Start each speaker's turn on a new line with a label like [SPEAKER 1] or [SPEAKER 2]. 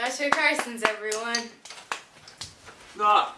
[SPEAKER 1] That's your Carson's everyone.
[SPEAKER 2] Ah.